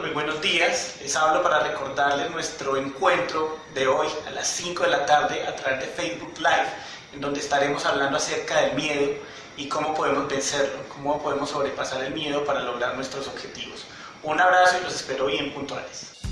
Muy buenos días, les hablo para recordarles nuestro encuentro de hoy a las 5 de la tarde a través de Facebook Live, en donde estaremos hablando acerca del miedo y cómo podemos vencerlo, cómo podemos sobrepasar el miedo para lograr nuestros objetivos. Un abrazo y los espero bien puntuales.